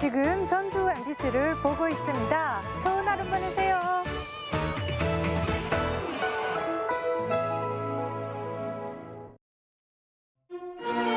지금 전주 MBC를 보고 있습니다.